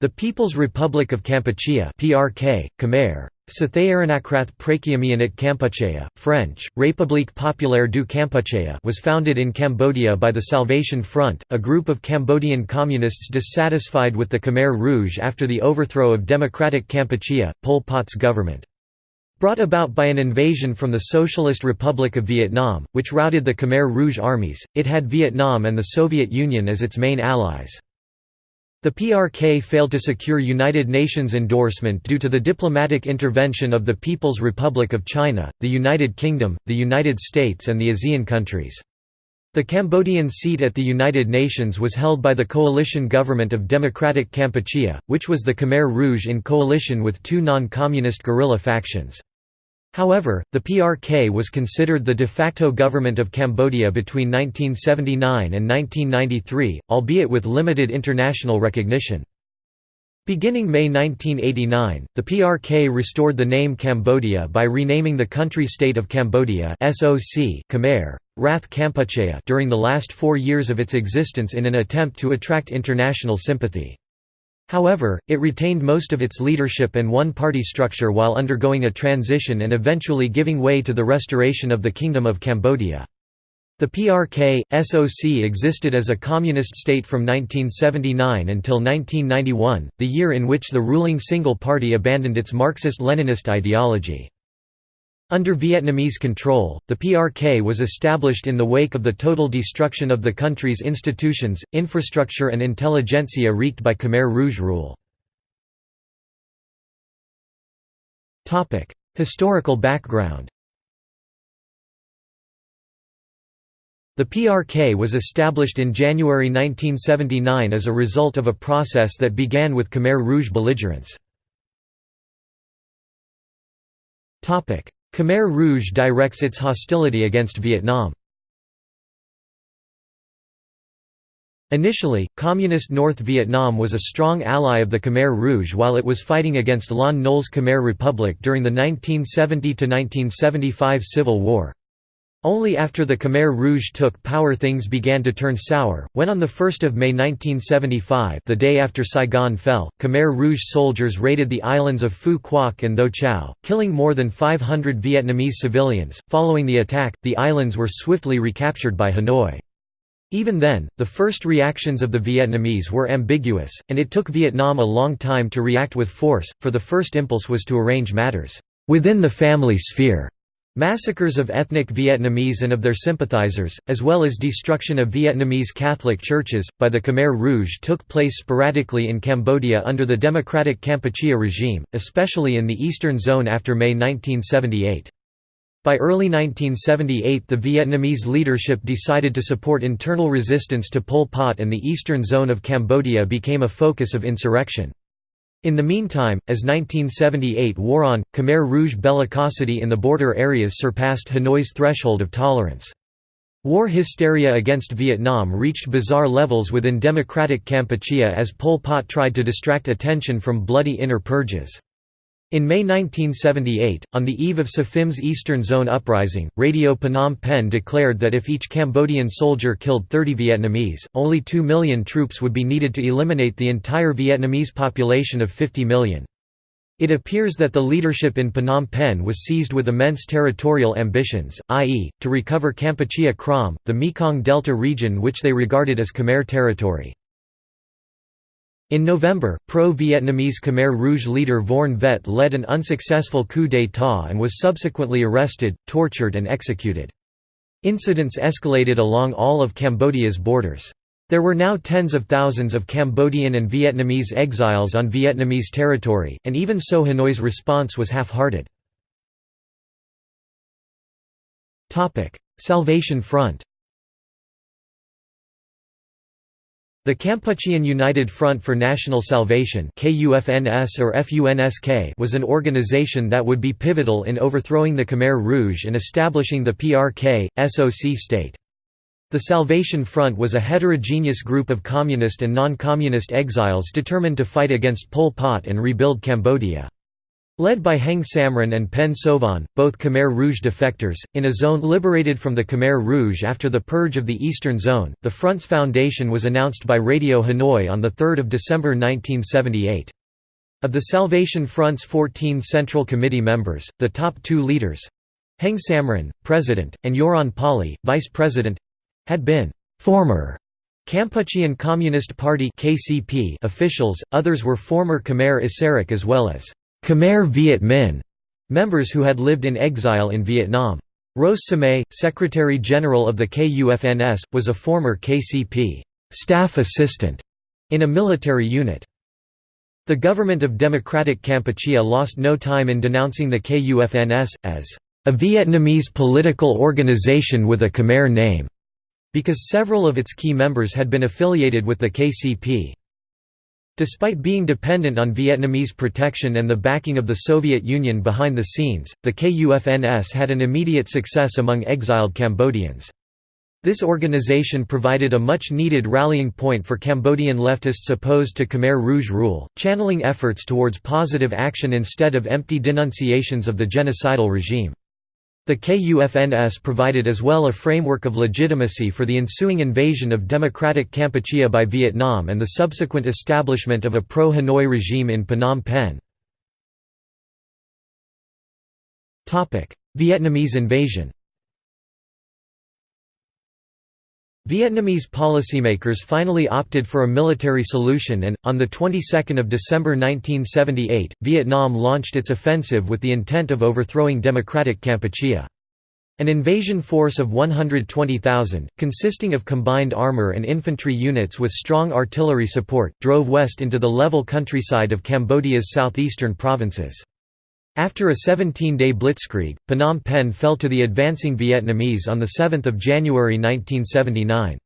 The People's Republic of Kampuchea PRK, Khmer, Sathayaranakrat Prakiamianit Kampuchea, French, République Populaire du Kampuchea was founded in Cambodia by the Salvation Front, a group of Cambodian communists dissatisfied with the Khmer Rouge after the overthrow of Democratic Kampuchea, Pol Pot's government. Brought about by an invasion from the Socialist Republic of Vietnam, which routed the Khmer Rouge armies, it had Vietnam and the Soviet Union as its main allies. The PRK failed to secure United Nations endorsement due to the diplomatic intervention of the People's Republic of China, the United Kingdom, the United States and the ASEAN countries. The Cambodian seat at the United Nations was held by the coalition government of Democratic Kampuchea, which was the Khmer Rouge in coalition with two non-communist guerrilla factions. However, the PRK was considered the de facto government of Cambodia between 1979 and 1993, albeit with limited international recognition. Beginning May 1989, the PRK restored the name Cambodia by renaming the country-state of Cambodia SOC Khmer, Rath Kampuchea during the last four years of its existence in an attempt to attract international sympathy. However, it retained most of its leadership and one-party structure while undergoing a transition and eventually giving way to the restoration of the Kingdom of Cambodia. The PRK, SOC existed as a communist state from 1979 until 1991, the year in which the ruling single party abandoned its Marxist-Leninist ideology. Under Vietnamese control, the PRK was established in the wake of the total destruction of the country's institutions, infrastructure and intelligentsia wreaked by Khmer Rouge rule. Historical background The PRK was established in January 1979 as a result of a process that began with Khmer Rouge belligerents. Khmer Rouge directs its hostility against Vietnam. Initially, Communist North Vietnam was a strong ally of the Khmer Rouge while it was fighting against Lon Nol's Khmer Republic during the 1970–1975 Civil War. Only after the Khmer Rouge took power things began to turn sour, when on 1 May 1975 the day after Saigon fell, Khmer Rouge soldiers raided the islands of Phu Quoc and Tho Chau, killing more than 500 Vietnamese civilians. Following the attack, the islands were swiftly recaptured by Hanoi. Even then, the first reactions of the Vietnamese were ambiguous, and it took Vietnam a long time to react with force, for the first impulse was to arrange matters within the family sphere Massacres of ethnic Vietnamese and of their sympathizers, as well as destruction of Vietnamese Catholic churches, by the Khmer Rouge took place sporadically in Cambodia under the Democratic Kampuchea regime, especially in the eastern zone after May 1978. By early 1978 the Vietnamese leadership decided to support internal resistance to Pol Pot and the eastern zone of Cambodia became a focus of insurrection. In the meantime, as 1978 wore on, Khmer Rouge bellicosity in the border areas surpassed Hanoi's threshold of tolerance. War hysteria against Vietnam reached bizarre levels within democratic Kampuchea as Pol Pot tried to distract attention from bloody inner purges. In May 1978, on the eve of So Phim's Eastern Zone uprising, Radio Phnom Penh declared that if each Cambodian soldier killed 30 Vietnamese, only 2 million troops would be needed to eliminate the entire Vietnamese population of 50 million. It appears that the leadership in Phnom Penh was seized with immense territorial ambitions, i.e., to recover Kampuchea Krom, the Mekong Delta region which they regarded as Khmer territory. In November, pro-Vietnamese Khmer Rouge leader Vorn Vet led an unsuccessful coup d'état and was subsequently arrested, tortured and executed. Incidents escalated along all of Cambodia's borders. There were now tens of thousands of Cambodian and Vietnamese exiles on Vietnamese territory, and even so Hanoi's response was half-hearted. Salvation Front The Kampuchean United Front for National Salvation or was an organization that would be pivotal in overthrowing the Khmer Rouge and establishing the PRK, SOC state. The Salvation Front was a heterogeneous group of communist and non-communist exiles determined to fight against Pol Pot and rebuild Cambodia. Led by Heng Samrin and Pen Sovan, both Khmer Rouge defectors, in a zone liberated from the Khmer Rouge after the purge of the Eastern Zone, the Front's foundation was announced by Radio Hanoi on 3 December 1978. Of the Salvation Front's 14 Central Committee members, the top two leaders—Heng Samrin, president, and Yoron Pali, vice president—had been «former» Kampuchean Communist Party officials, others were former Khmer Issarak as well as Khmer Viet Minh members who had lived in exile in Vietnam. Ros Samay, Secretary-General of the KUFNS, was a former KCP staff assistant in a military unit. The government of Democratic Kampuchea lost no time in denouncing the KUFNS, as a Vietnamese political organization with a Khmer name, because several of its key members had been affiliated with the KCP. Despite being dependent on Vietnamese protection and the backing of the Soviet Union behind the scenes, the KUFNS had an immediate success among exiled Cambodians. This organization provided a much-needed rallying point for Cambodian leftists opposed to Khmer Rouge rule, channeling efforts towards positive action instead of empty denunciations of the genocidal regime. The KUFNS provided as well a framework of legitimacy for the ensuing invasion of democratic Kampuchea by Vietnam and the subsequent establishment of a pro-Hanoi regime in Phnom Penh. Vietnamese invasion Vietnamese policymakers finally opted for a military solution and, on the 22nd of December 1978, Vietnam launched its offensive with the intent of overthrowing democratic Kampuchea. An invasion force of 120,000, consisting of combined armor and infantry units with strong artillery support, drove west into the level countryside of Cambodia's southeastern provinces. After a 17-day blitzkrieg, Phnom Penh fell to the advancing Vietnamese on 7 January 1979.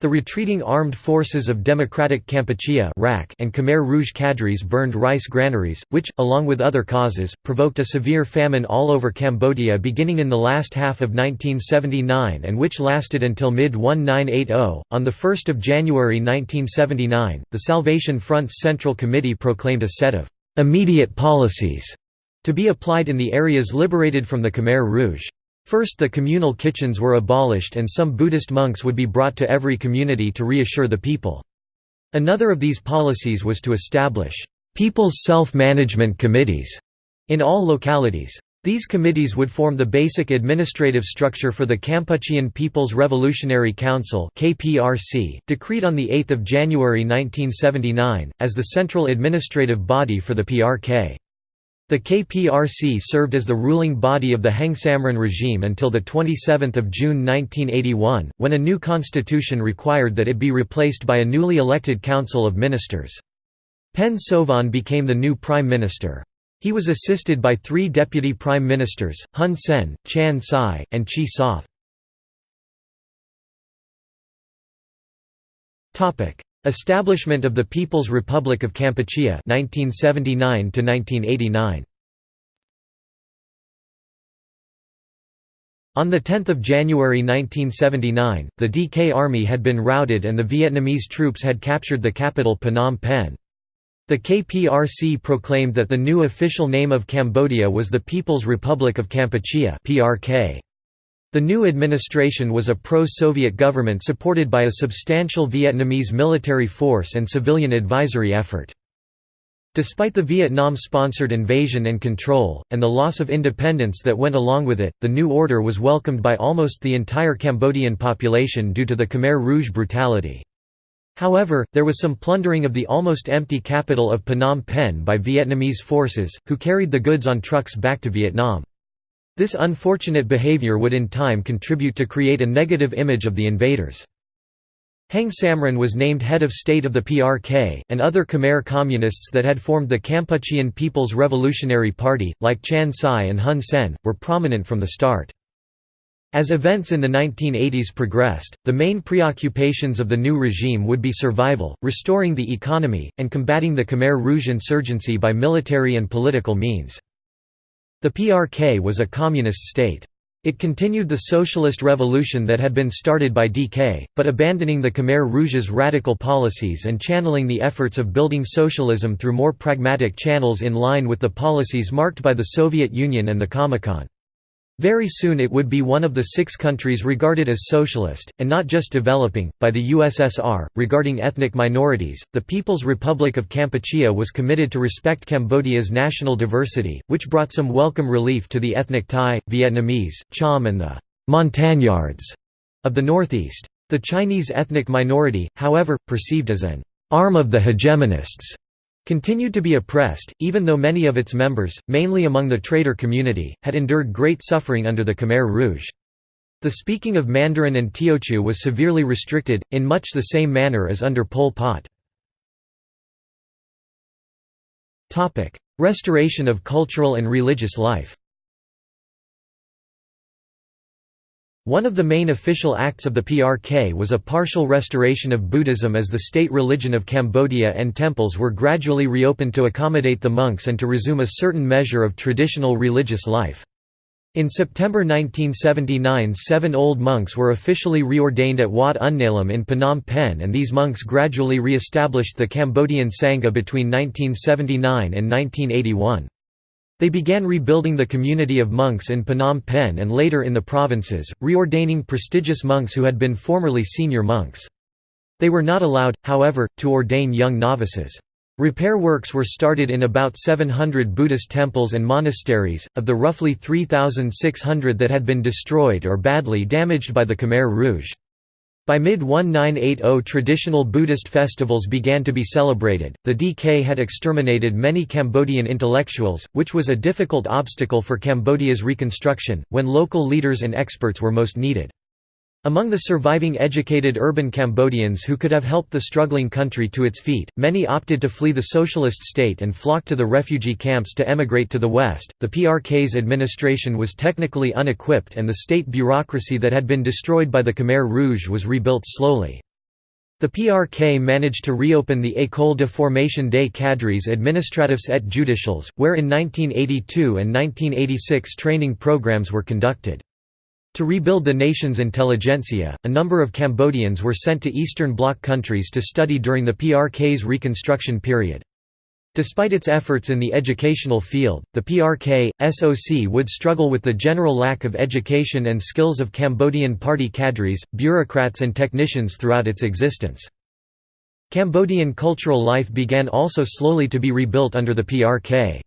The retreating armed forces of Democratic Kampuchea and Khmer Rouge cadres burned rice granaries, which, along with other causes, provoked a severe famine all over Cambodia beginning in the last half of 1979 and which lasted until mid-1980. On 1 January 1979, the Salvation Front's Central Committee proclaimed a set of «immediate policies» to be applied in the areas liberated from the Khmer Rouge. First the communal kitchens were abolished and some Buddhist monks would be brought to every community to reassure the people. Another of these policies was to establish «people's self-management committees» in all localities. These committees would form the basic administrative structure for the Kampuchean People's Revolutionary Council (KPRC), decreed on the 8th of January 1979 as the central administrative body for the PRK. The KPRC served as the ruling body of the Heng Samrin regime until 27 June 1981, when a new constitution required that it be replaced by a newly elected council of ministers. Pen Sovan became the new prime minister. He was assisted by three deputy prime ministers, Hun Sen, Chan Sai, and Chea Soth. Establishment of the People's Republic of Kampuchea 1979 1989 On 10 January 1979, the DK Army had been routed and the Vietnamese troops had captured the capital Phnom Penh. The KPRC proclaimed that the new official name of Cambodia was the People's Republic of Kampuchea PRK. The new administration was a pro-Soviet government supported by a substantial Vietnamese military force and civilian advisory effort. Despite the Vietnam-sponsored invasion and control, and the loss of independence that went along with it, the new order was welcomed by almost the entire Cambodian population due to the Khmer Rouge brutality. However, there was some plundering of the almost empty capital of Phnom Penh by Vietnamese forces, who carried the goods on trucks back to Vietnam. This unfortunate behavior would in time contribute to create a negative image of the invaders. Heng Samrin was named head of state of the PRK, and other Khmer communists that had formed the Kampuchean People's Revolutionary Party, like Chan Sai and Hun Sen, were prominent from the start. As events in the 1980s progressed, the main preoccupations of the new regime would be survival, restoring the economy, and combating the Khmer Rouge insurgency by military and political means. The PRK was a communist state. It continued the socialist revolution that had been started by DK, but abandoning the Khmer Rouge's radical policies and channeling the efforts of building socialism through more pragmatic channels in line with the policies marked by the Soviet Union and the Comecon. Very soon it would be one of the six countries regarded as socialist, and not just developing, by the USSR. Regarding ethnic minorities, the People's Republic of Kampuchea was committed to respect Cambodia's national diversity, which brought some welcome relief to the ethnic Thai, Vietnamese, Cham, and the Montagnards of the northeast. The Chinese ethnic minority, however, perceived as an arm of the hegemonists, continued to be oppressed, even though many of its members, mainly among the trader community, had endured great suffering under the Khmer Rouge. The speaking of Mandarin and Teochew was severely restricted, in much the same manner as under Pol Pot. Restoration of cultural and religious life One of the main official acts of the PRK was a partial restoration of Buddhism as the state religion of Cambodia and temples were gradually reopened to accommodate the monks and to resume a certain measure of traditional religious life. In September 1979 seven old monks were officially reordained at Wat Ounalom in Phnom Penh and these monks gradually re-established the Cambodian Sangha between 1979 and 1981. They began rebuilding the community of monks in Phnom Penh and later in the provinces, reordaining prestigious monks who had been formerly senior monks. They were not allowed, however, to ordain young novices. Repair works were started in about 700 Buddhist temples and monasteries, of the roughly 3,600 that had been destroyed or badly damaged by the Khmer Rouge. By mid-1980 traditional Buddhist festivals began to be celebrated. The DK had exterminated many Cambodian intellectuals, which was a difficult obstacle for Cambodia's reconstruction, when local leaders and experts were most needed. Among the surviving educated urban Cambodians who could have helped the struggling country to its feet, many opted to flee the socialist state and flocked to the refugee camps to emigrate to the West. The PRK's administration was technically unequipped and the state bureaucracy that had been destroyed by the Khmer Rouge was rebuilt slowly. The PRK managed to reopen the École de formation des cadres administratifs et judicials, where in 1982 and 1986 training programs were conducted. To rebuild the nation's intelligentsia, a number of Cambodians were sent to Eastern Bloc countries to study during the PRK's reconstruction period. Despite its efforts in the educational field, the PRK, SOC would struggle with the general lack of education and skills of Cambodian party cadres, bureaucrats and technicians throughout its existence. Cambodian cultural life began also slowly to be rebuilt under the PRK.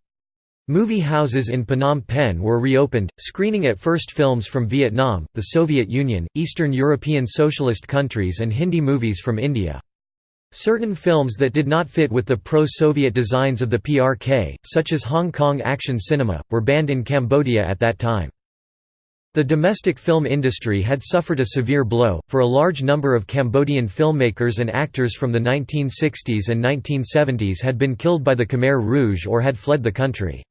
Movie houses in Phnom Penh were reopened, screening at first films from Vietnam, the Soviet Union, Eastern European socialist countries and Hindi movies from India. Certain films that did not fit with the pro-Soviet designs of the PRK, such as Hong Kong action cinema, were banned in Cambodia at that time. The domestic film industry had suffered a severe blow, for a large number of Cambodian filmmakers and actors from the 1960s and 1970s had been killed by the Khmer Rouge or had fled the country.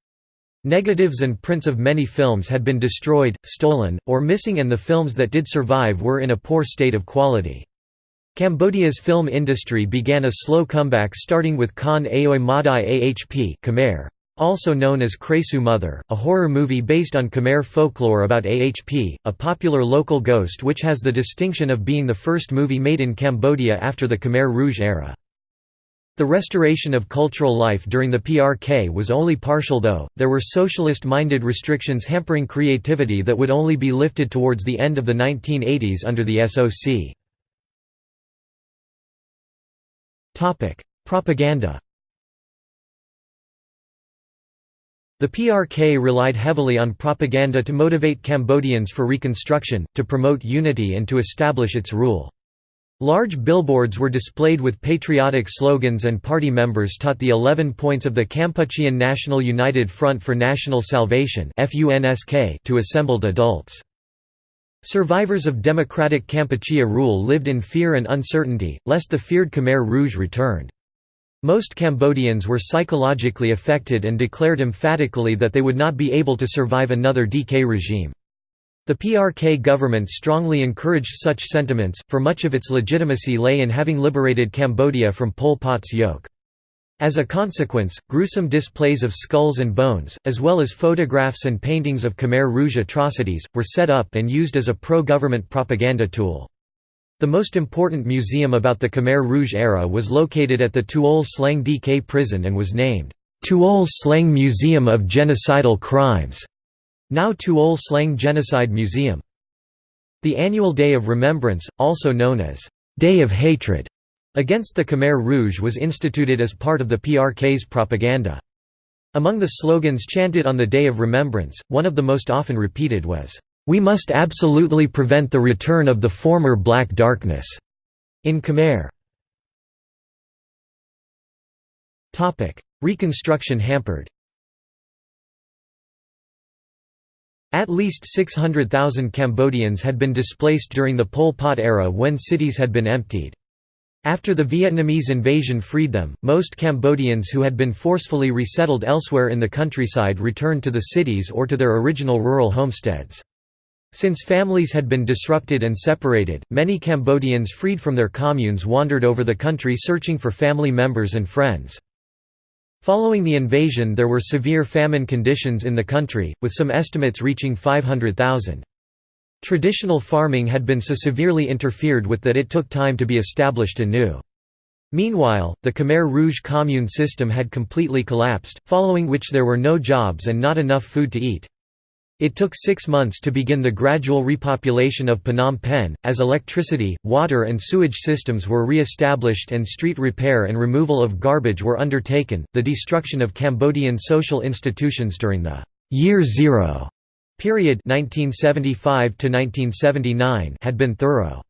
Negatives and prints of many films had been destroyed, stolen, or missing and the films that did survive were in a poor state of quality. Cambodia's film industry began a slow comeback starting with Khan Aoi Madai Ahp Khmer, also known as Krasue Mother, a horror movie based on Khmer folklore about Ahp, a popular local ghost which has the distinction of being the first movie made in Cambodia after the Khmer Rouge era. The restoration of cultural life during the PRK was only partial though, there were socialist-minded restrictions hampering creativity that would only be lifted towards the end of the 1980s under the SOC. Propaganda The PRK relied heavily on propaganda to motivate Cambodians for reconstruction, to promote unity and to establish its rule. Large billboards were displayed with patriotic slogans and party members taught the 11 points of the Kampuchean National United Front for National Salvation to assembled adults. Survivors of democratic Kampuchea rule lived in fear and uncertainty, lest the feared Khmer Rouge returned. Most Cambodians were psychologically affected and declared emphatically that they would not be able to survive another DK regime. The PRK government strongly encouraged such sentiments, for much of its legitimacy lay in having liberated Cambodia from Pol Pot's yoke. As a consequence, gruesome displays of skulls and bones, as well as photographs and paintings of Khmer Rouge atrocities, were set up and used as a pro-government propaganda tool. The most important museum about the Khmer Rouge era was located at the Tuol Sleng DK prison and was named, Tuol Sleng Museum of Genocidal Crimes, now Tuol Sleng Genocide Museum. The annual Day of Remembrance, also known as Day of Hatred, against the Khmer Rouge was instituted as part of the PRK's propaganda. Among the slogans chanted on the Day of Remembrance, one of the most often repeated was, "'We must absolutely prevent the return of the former Black Darkness' in Khmer. Reconstruction hampered At least 600,000 Cambodians had been displaced during the Pol Pot era when cities had been emptied. After the Vietnamese invasion freed them, most Cambodians who had been forcefully resettled elsewhere in the countryside returned to the cities or to their original rural homesteads. Since families had been disrupted and separated, many Cambodians freed from their communes wandered over the country searching for family members and friends. Following the invasion there were severe famine conditions in the country, with some estimates reaching 500,000. Traditional farming had been so severely interfered with that it took time to be established anew. Meanwhile, the Khmer Rouge commune system had completely collapsed, following which there were no jobs and not enough food to eat. It took six months to begin the gradual repopulation of Phnom Penh, as electricity, water and sewage systems were re-established and street repair and removal of garbage were undertaken. The destruction of Cambodian social institutions during the Year Zero period 1975 had been thorough.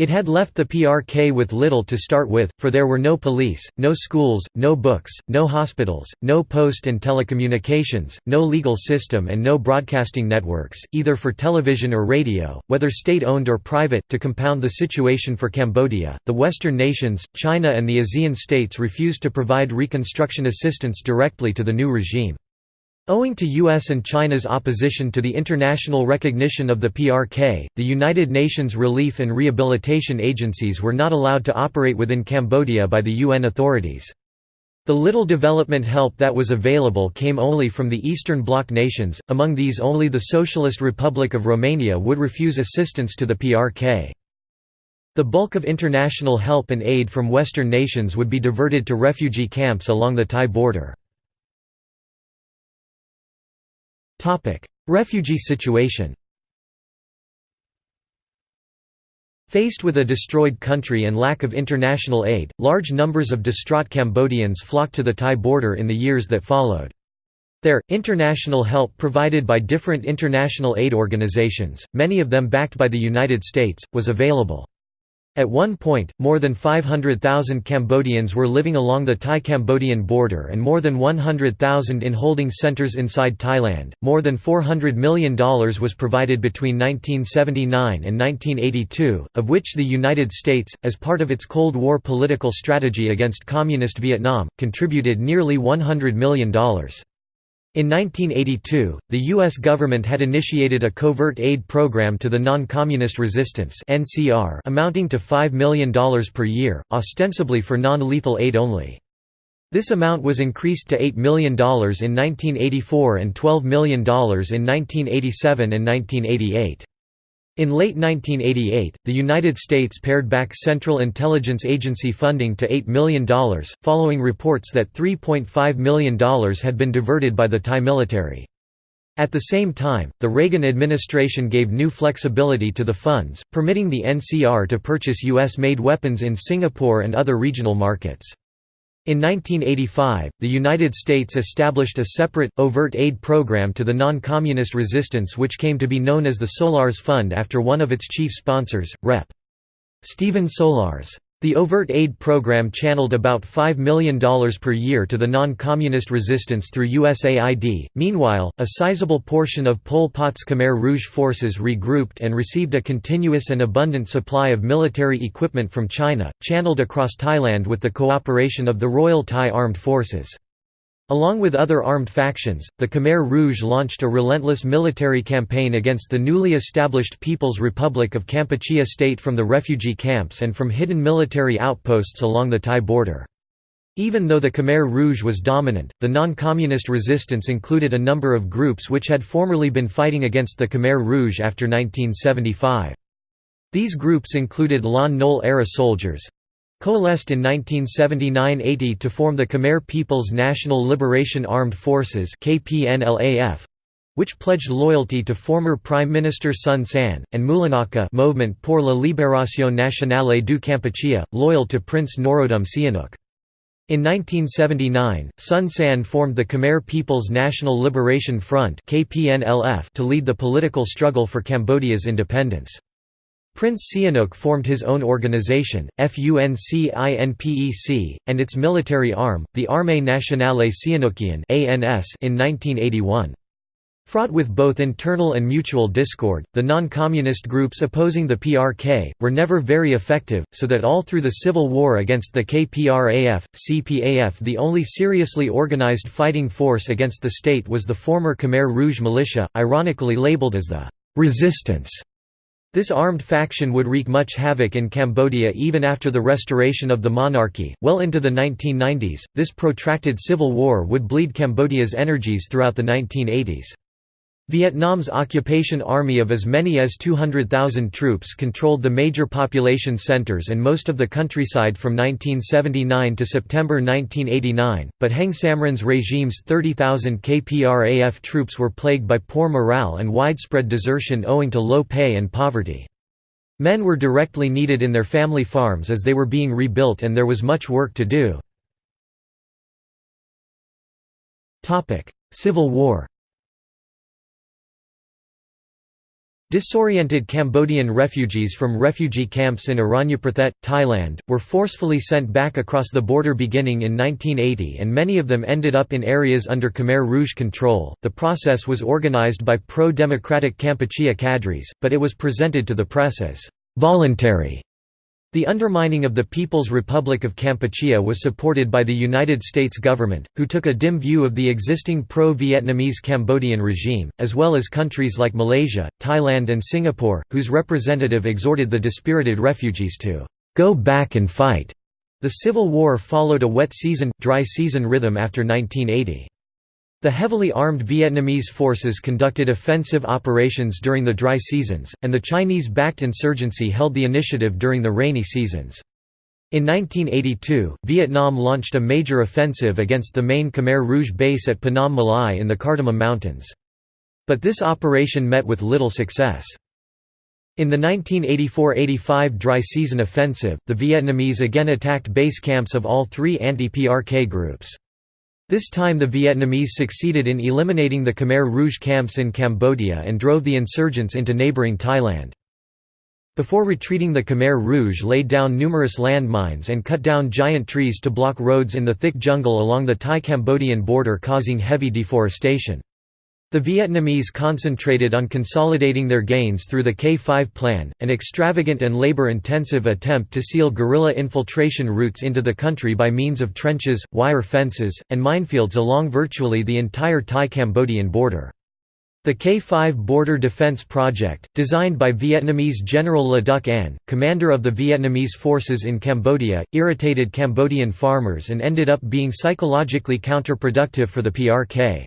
It had left the PRK with little to start with, for there were no police, no schools, no books, no hospitals, no post and telecommunications, no legal system and no broadcasting networks, either for television or radio, whether state-owned or private. To compound the situation for Cambodia, the Western nations, China and the ASEAN states refused to provide reconstruction assistance directly to the new regime. Owing to US and China's opposition to the international recognition of the PRK, the United Nations Relief and Rehabilitation Agencies were not allowed to operate within Cambodia by the UN authorities. The little development help that was available came only from the Eastern Bloc nations, among these only the Socialist Republic of Romania would refuse assistance to the PRK. The bulk of international help and aid from Western nations would be diverted to refugee camps along the Thai border. Refugee situation Faced with a destroyed country and lack of international aid, large numbers of distraught Cambodians flocked to the Thai border in the years that followed. There, international help provided by different international aid organizations, many of them backed by the United States, was available. At one point, more than 500,000 Cambodians were living along the Thai-Cambodian border and more than 100,000 in holding centers inside Thailand. More than $400 million was provided between 1979 and 1982, of which the United States, as part of its Cold War political strategy against Communist Vietnam, contributed nearly $100 million. In 1982, the U.S. government had initiated a covert aid program to the Non-Communist Resistance amounting to $5 million per year, ostensibly for non-lethal aid only. This amount was increased to $8 million in 1984 and $12 million in 1987 and 1988. In late 1988, the United States pared back Central Intelligence Agency funding to $8 million, following reports that $3.5 million had been diverted by the Thai military. At the same time, the Reagan administration gave new flexibility to the funds, permitting the NCR to purchase U.S.-made weapons in Singapore and other regional markets. In 1985, the United States established a separate, overt aid program to the non-communist resistance which came to be known as the Solarz Fund after one of its chief sponsors, Rep. Stephen Solarz. The overt aid program channeled about $5 million per year to the non-communist resistance through USAID. Meanwhile, a sizable portion of Pol Pot's Khmer Rouge forces regrouped and received a continuous and abundant supply of military equipment from China, channeled across Thailand with the cooperation of the Royal Thai Armed Forces. Along with other armed factions, the Khmer Rouge launched a relentless military campaign against the newly established People's Republic of Kampuchea state from the refugee camps and from hidden military outposts along the Thai border. Even though the Khmer Rouge was dominant, the non-communist resistance included a number of groups which had formerly been fighting against the Khmer Rouge after 1975. These groups included Lon Nol-era soldiers, coalesced in 1979–80 to form the Khmer People's National Liberation Armed Forces which pledged loyalty to former Prime Minister Son Sann, and Moulinaka Movement pour la Libération Nationale du Kampuchea, loyal to Prince Norodom Sihanouk. In 1979, Son Sann formed the Khmer People's National Liberation Front to lead the political struggle for Cambodia's independence. Prince Sihanouk formed his own organization, FUNCINPEC, and its military arm, the Armée Nationale Sihanoukien in 1981. Fraught with both internal and mutual discord, the non-communist groups opposing the PRK, were never very effective, so that all through the civil war against the KPRAF, CPAF the only seriously organized fighting force against the state was the former Khmer Rouge militia, ironically labeled as the «resistance». This armed faction would wreak much havoc in Cambodia even after the restoration of the monarchy. Well into the 1990s, this protracted civil war would bleed Cambodia's energies throughout the 1980s. Vietnam's occupation army of as many as 200,000 troops controlled the major population centers and most of the countryside from 1979 to September 1989, but Heng Samrin's regime's 30,000 KPRAF troops were plagued by poor morale and widespread desertion owing to low pay and poverty. Men were directly needed in their family farms as they were being rebuilt and there was much work to do. Civil War Disoriented Cambodian refugees from refugee camps in Aranyaprathet, Thailand, were forcefully sent back across the border beginning in 1980 and many of them ended up in areas under Khmer Rouge control. The process was organized by pro-democratic Kampuchea cadres, but it was presented to the press as voluntary. The undermining of the People's Republic of Kampuchea was supported by the United States government, who took a dim view of the existing pro-Vietnamese Cambodian regime, as well as countries like Malaysia, Thailand and Singapore, whose representative exhorted the dispirited refugees to «go back and fight». The Civil War followed a wet season, dry season rhythm after 1980. The heavily armed Vietnamese forces conducted offensive operations during the dry seasons, and the Chinese-backed insurgency held the initiative during the rainy seasons. In 1982, Vietnam launched a major offensive against the main Khmer Rouge base at Phnom Malai in the Cardamom Mountains. But this operation met with little success. In the 1984–85 dry season offensive, the Vietnamese again attacked base camps of all three anti-PRK groups. This time the Vietnamese succeeded in eliminating the Khmer Rouge camps in Cambodia and drove the insurgents into neighbouring Thailand. Before retreating the Khmer Rouge laid down numerous landmines and cut down giant trees to block roads in the thick jungle along the Thai-Cambodian border causing heavy deforestation. The Vietnamese concentrated on consolidating their gains through the K5 plan, an extravagant and labor-intensive attempt to seal guerrilla infiltration routes into the country by means of trenches, wire fences, and minefields along virtually the entire Thai-Cambodian border. The K5 Border Defense Project, designed by Vietnamese General Le Duc Anh, commander of the Vietnamese forces in Cambodia, irritated Cambodian farmers and ended up being psychologically counterproductive for the PRK.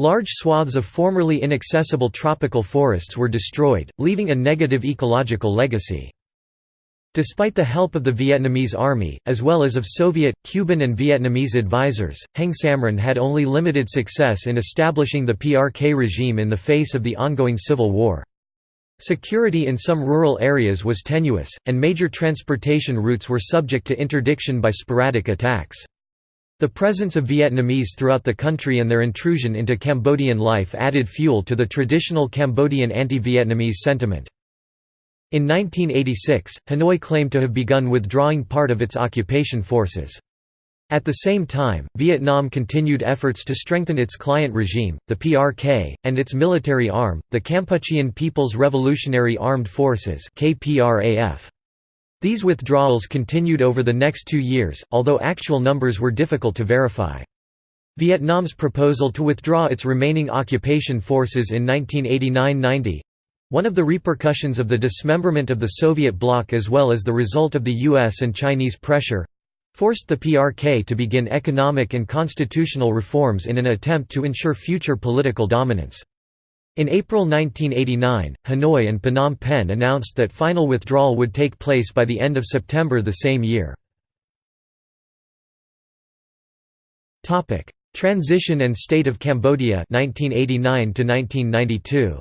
Large swaths of formerly inaccessible tropical forests were destroyed, leaving a negative ecological legacy. Despite the help of the Vietnamese army, as well as of Soviet, Cuban and Vietnamese advisors, Heng Samrin had only limited success in establishing the PRK regime in the face of the ongoing civil war. Security in some rural areas was tenuous, and major transportation routes were subject to interdiction by sporadic attacks. The presence of Vietnamese throughout the country and their intrusion into Cambodian life added fuel to the traditional Cambodian anti-Vietnamese sentiment. In 1986, Hanoi claimed to have begun withdrawing part of its occupation forces. At the same time, Vietnam continued efforts to strengthen its client regime, the PRK, and its military arm, the Kampuchean People's Revolutionary Armed Forces KPRAF. These withdrawals continued over the next two years, although actual numbers were difficult to verify. Vietnam's proposal to withdraw its remaining occupation forces in 1989–90—one of the repercussions of the dismemberment of the Soviet bloc as well as the result of the US and Chinese pressure, forced the PRK to begin economic and constitutional reforms in an attempt to ensure future political dominance. In April 1989, Hanoi and Phnom Penh announced that final withdrawal would take place by the end of September the same year. Transition and state of Cambodia 1989 to 1992.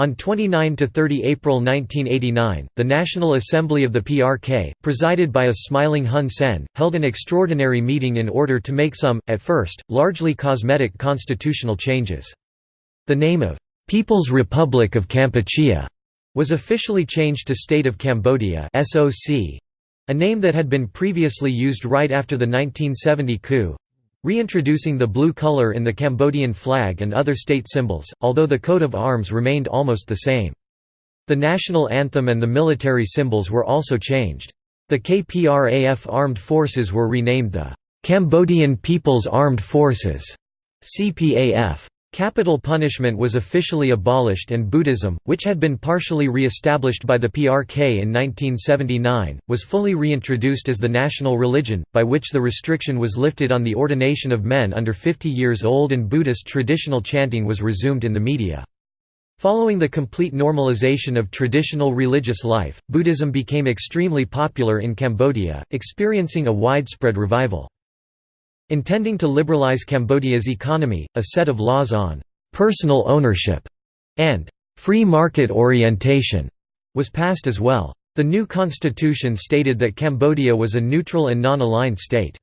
On 29–30 April 1989, the National Assembly of the PRK, presided by a smiling Hun Sen, held an extraordinary meeting in order to make some, at first, largely cosmetic constitutional changes. The name of «People's Republic of Kampuchea» was officially changed to State of Cambodia a name that had been previously used right after the 1970 coup, Reintroducing the blue color in the Cambodian flag and other state symbols, although the coat of arms remained almost the same. The national anthem and the military symbols were also changed. The KPRAF armed forces were renamed the Cambodian People's Armed Forces CPAF. Capital punishment was officially abolished and Buddhism, which had been partially re-established by the PRK in 1979, was fully reintroduced as the national religion, by which the restriction was lifted on the ordination of men under 50 years old and Buddhist traditional chanting was resumed in the media. Following the complete normalization of traditional religious life, Buddhism became extremely popular in Cambodia, experiencing a widespread revival. Intending to liberalize Cambodia's economy, a set of laws on «personal ownership» and «free market orientation» was passed as well. The new constitution stated that Cambodia was a neutral and non-aligned state.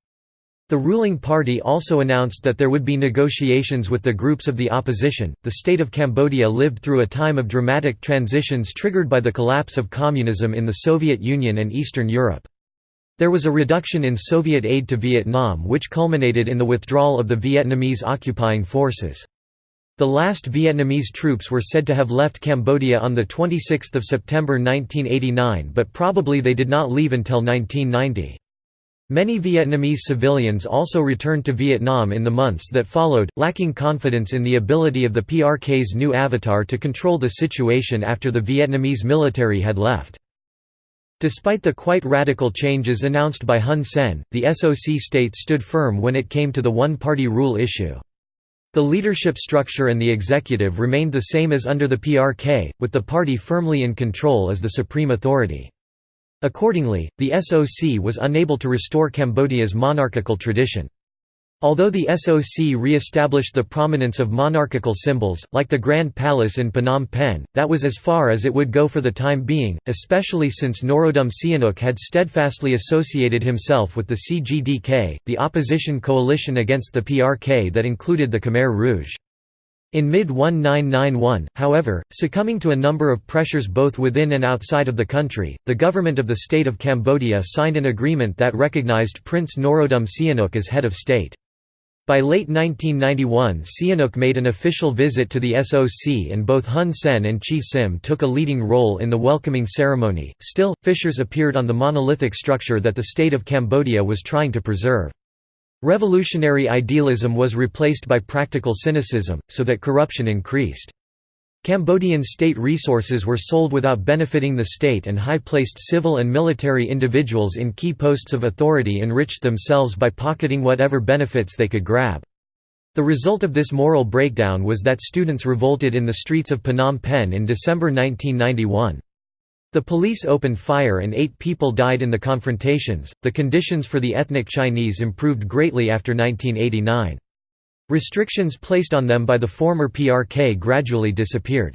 The ruling party also announced that there would be negotiations with the groups of the opposition. The state of Cambodia lived through a time of dramatic transitions triggered by the collapse of communism in the Soviet Union and Eastern Europe. There was a reduction in Soviet aid to Vietnam which culminated in the withdrawal of the Vietnamese occupying forces. The last Vietnamese troops were said to have left Cambodia on 26 September 1989 but probably they did not leave until 1990. Many Vietnamese civilians also returned to Vietnam in the months that followed, lacking confidence in the ability of the PRK's new avatar to control the situation after the Vietnamese military had left. Despite the quite radical changes announced by Hun Sen, the SOC state stood firm when it came to the one-party rule issue. The leadership structure and the executive remained the same as under the PRK, with the party firmly in control as the supreme authority. Accordingly, the SOC was unable to restore Cambodia's monarchical tradition. Although the SOC re-established the prominence of monarchical symbols, like the Grand Palace in Phnom Penh, that was as far as it would go for the time being, especially since Norodom Sihanouk had steadfastly associated himself with the CGDK, the opposition coalition against the PRK that included the Khmer Rouge. In mid-1991, however, succumbing to a number of pressures both within and outside of the country, the government of the State of Cambodia signed an agreement that recognized Prince Norodom Sihanouk as head of state. By late 1991 Sihanouk made an official visit to the SOC and both Hun Sen and Chea Sim took a leading role in the welcoming ceremony. Still, fissures appeared on the monolithic structure that the state of Cambodia was trying to preserve. Revolutionary idealism was replaced by practical cynicism, so that corruption increased. Cambodian state resources were sold without benefiting the state and high-placed civil and military individuals in key posts of authority enriched themselves by pocketing whatever benefits they could grab. The result of this moral breakdown was that students revolted in the streets of Phnom Penh in December 1991. The police opened fire and eight people died in the confrontations. The conditions for the ethnic Chinese improved greatly after 1989. Restrictions placed on them by the former PRK gradually disappeared.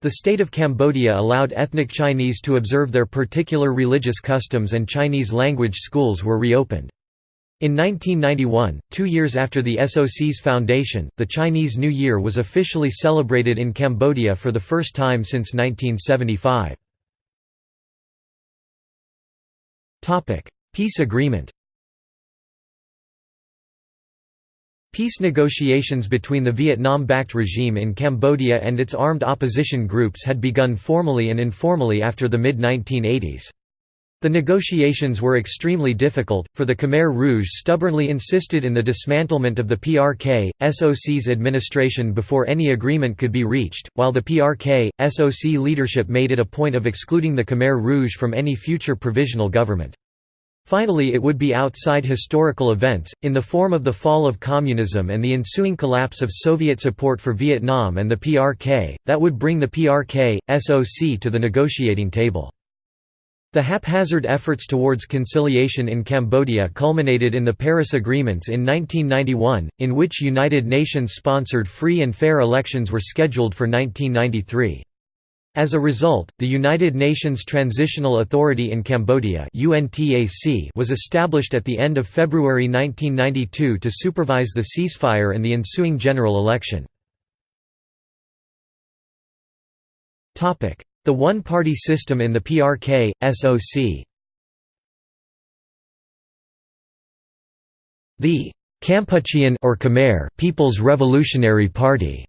The state of Cambodia allowed ethnic Chinese to observe their particular religious customs and Chinese language schools were reopened. In 1991, two years after the SOC's foundation, the Chinese New Year was officially celebrated in Cambodia for the first time since 1975. Peace agreement Peace negotiations between the Vietnam-backed regime in Cambodia and its armed opposition groups had begun formally and informally after the mid-1980s. The negotiations were extremely difficult, for the Khmer Rouge stubbornly insisted in the dismantlement of the PRK, SOC's administration before any agreement could be reached, while the PRK, SOC leadership made it a point of excluding the Khmer Rouge from any future provisional government. Finally it would be outside historical events, in the form of the fall of communism and the ensuing collapse of Soviet support for Vietnam and the PRK, that would bring the PRK, SOC to the negotiating table. The haphazard efforts towards conciliation in Cambodia culminated in the Paris Agreements in 1991, in which United Nations-sponsored free and fair elections were scheduled for 1993. As a result, the United Nations Transitional Authority in Cambodia was established at the end of February 1992 to supervise the ceasefire and the ensuing general election. The one-party system in the PRK, SOC The Kampuchean or Khmer People's Revolutionary Party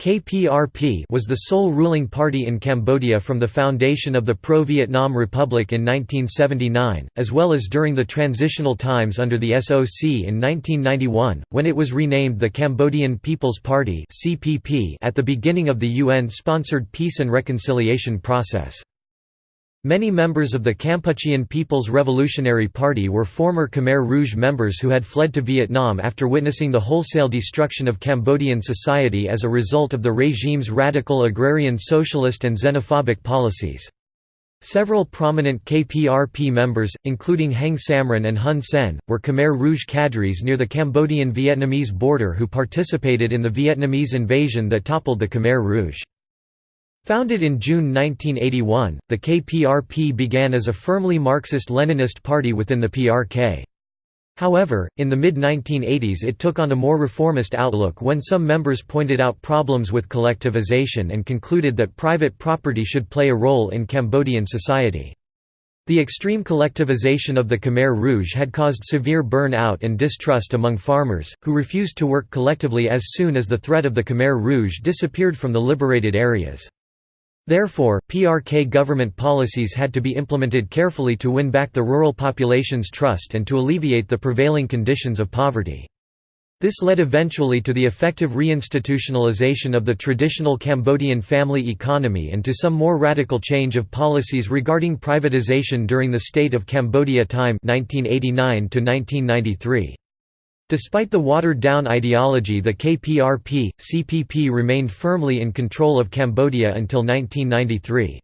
KPRP was the sole ruling party in Cambodia from the foundation of the pro-Vietnam Republic in 1979, as well as during the transitional times under the SOC in 1991, when it was renamed the Cambodian People's Party at the beginning of the UN-sponsored peace and reconciliation process. Many members of the Kampuchean People's Revolutionary Party were former Khmer Rouge members who had fled to Vietnam after witnessing the wholesale destruction of Cambodian society as a result of the regime's radical agrarian socialist and xenophobic policies. Several prominent KPRP members, including Heng Samrin and Hun Sen, were Khmer Rouge cadres near the Cambodian-Vietnamese border who participated in the Vietnamese invasion that toppled the Khmer Rouge. Founded in June 1981, the KPRP began as a firmly Marxist-Leninist party within the PRK. However, in the mid-1980s it took on a more reformist outlook when some members pointed out problems with collectivization and concluded that private property should play a role in Cambodian society. The extreme collectivization of the Khmer Rouge had caused severe burn-out and distrust among farmers, who refused to work collectively as soon as the threat of the Khmer Rouge disappeared from the liberated areas. Therefore, PRK government policies had to be implemented carefully to win back the rural population's trust and to alleviate the prevailing conditions of poverty. This led eventually to the effective reinstitutionalization of the traditional Cambodian family economy and to some more radical change of policies regarding privatization during the State of Cambodia time 1989 -1993. Despite the watered-down ideology the KPRP, CPP remained firmly in control of Cambodia until 1993.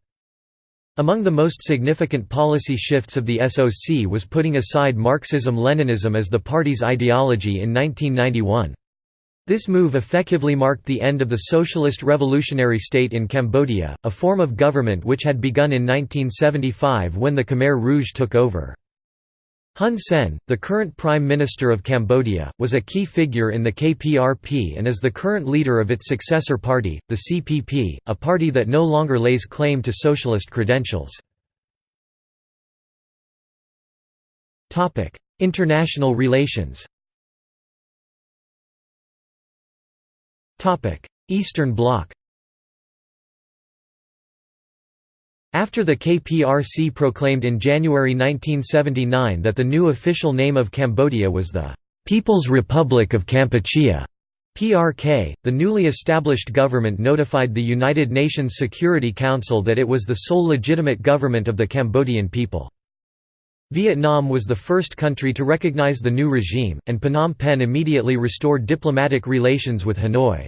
Among the most significant policy shifts of the SOC was putting aside Marxism-Leninism as the party's ideology in 1991. This move effectively marked the end of the socialist revolutionary state in Cambodia, a form of government which had begun in 1975 when the Khmer Rouge took over. Hun Sen, the current Prime Minister of Cambodia, was a key figure in the KPRP and is the current leader of its successor party, the CPP, a party that no longer lays claim to socialist credentials. International relations Eastern Bloc After the KPRC proclaimed in January 1979 that the new official name of Cambodia was the People's Republic of Kampuchea, PRK, the newly established government notified the United Nations Security Council that it was the sole legitimate government of the Cambodian people. Vietnam was the first country to recognize the new regime, and Phnom Penh immediately restored diplomatic relations with Hanoi.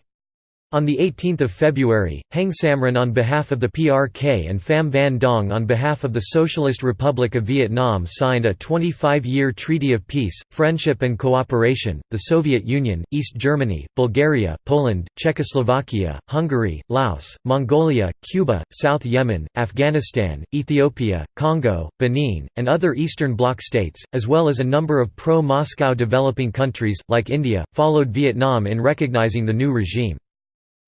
On 18 February, Heng Samrin on behalf of the PRK and Pham Van Dong on behalf of the Socialist Republic of Vietnam signed a 25-year Treaty of Peace, Friendship and Cooperation. The Soviet Union, East Germany, Bulgaria, Poland, Czechoslovakia, Hungary, Laos, Mongolia, Cuba, South Yemen, Afghanistan, Ethiopia, Congo, Benin, and other Eastern Bloc states, as well as a number of pro-Moscow developing countries, like India, followed Vietnam in recognizing the new regime.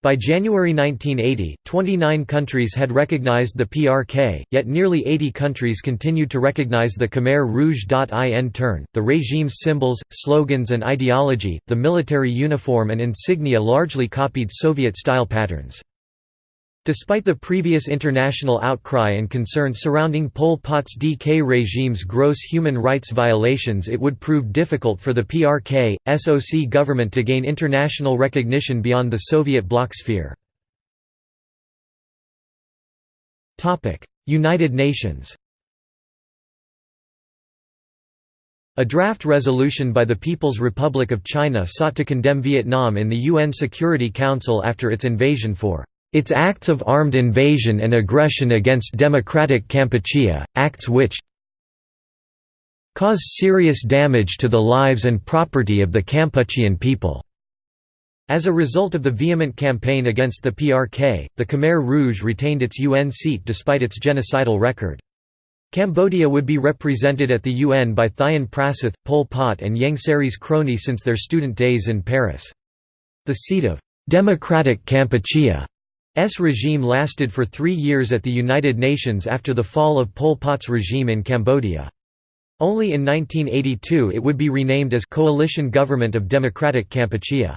By January 1980, 29 countries had recognized the PRK, yet nearly 80 countries continued to recognize the Khmer Rouge.in turn, the regime's symbols, slogans and ideology, the military uniform and insignia largely copied Soviet-style patterns. Despite the previous international outcry and concern surrounding Pol Pot's DK regime's gross human rights violations it would prove difficult for the PRK, SOC government to gain international recognition beyond the Soviet bloc sphere. United Nations A draft resolution by the People's Republic of China sought to condemn Vietnam in the UN Security Council after its invasion for its acts of armed invasion and aggression against democratic Kampuchea, acts which cause serious damage to the lives and property of the Kampuchean people." As a result of the vehement campaign against the PRK, the Khmer Rouge retained its UN seat despite its genocidal record. Cambodia would be represented at the UN by Thiounn Prasith, Pol Pot and Ieng Sary's crony since their student days in Paris. The seat of «Democratic Kampuchea» regime lasted for three years at the United Nations after the fall of Pol Pot's regime in Cambodia. Only in 1982 it would be renamed as Coalition Government of Democratic Kampuchea.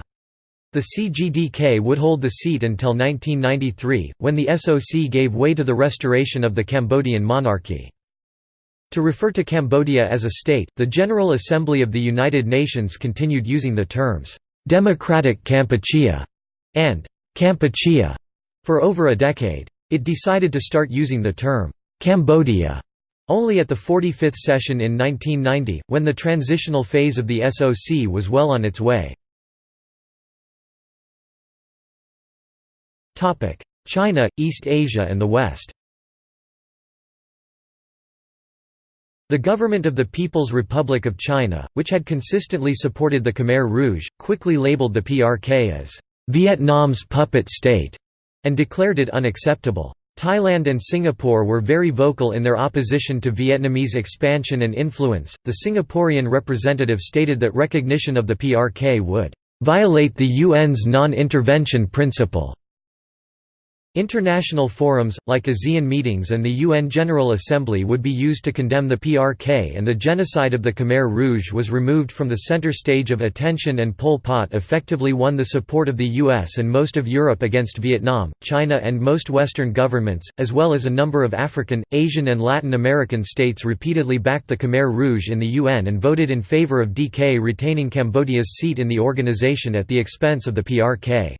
The CGDK would hold the seat until 1993, when the SOC gave way to the restoration of the Cambodian monarchy. To refer to Cambodia as a state, the General Assembly of the United Nations continued using the terms, "'Democratic Kampuchea' and "'Kampuchea' For over a decade. It decided to start using the term, Cambodia, only at the 45th session in 1990, when the transitional phase of the SOC was well on its way. China, East Asia and the West The government of the People's Republic of China, which had consistently supported the Khmer Rouge, quickly labeled the PRK as Vietnam's puppet state and declared it unacceptable. Thailand and Singapore were very vocal in their opposition to Vietnamese expansion and influence. The Singaporean representative stated that recognition of the PRK would violate the UN's non-intervention principle International forums, like ASEAN meetings and the UN General Assembly would be used to condemn the PRK and the genocide of the Khmer Rouge was removed from the center stage of attention and Pol Pot effectively won the support of the US and most of Europe against Vietnam, China and most Western governments, as well as a number of African, Asian and Latin American states repeatedly backed the Khmer Rouge in the UN and voted in favor of DK retaining Cambodia's seat in the organization at the expense of the PRK.